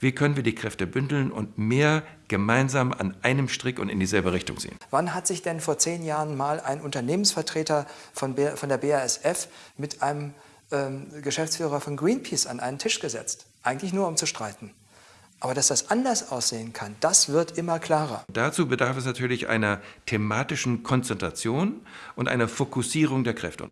Wie können wir die Kräfte bündeln und mehr gemeinsam an einem Strick und in dieselbe Richtung sehen? Wann hat sich denn vor zehn Jahren mal ein Unternehmensvertreter von, von der BASF mit einem ähm, Geschäftsführer von Greenpeace an einen Tisch gesetzt? Eigentlich nur, um zu streiten. Aber dass das anders aussehen kann, das wird immer klarer. Dazu bedarf es natürlich einer thematischen Konzentration und einer Fokussierung der Kräfte.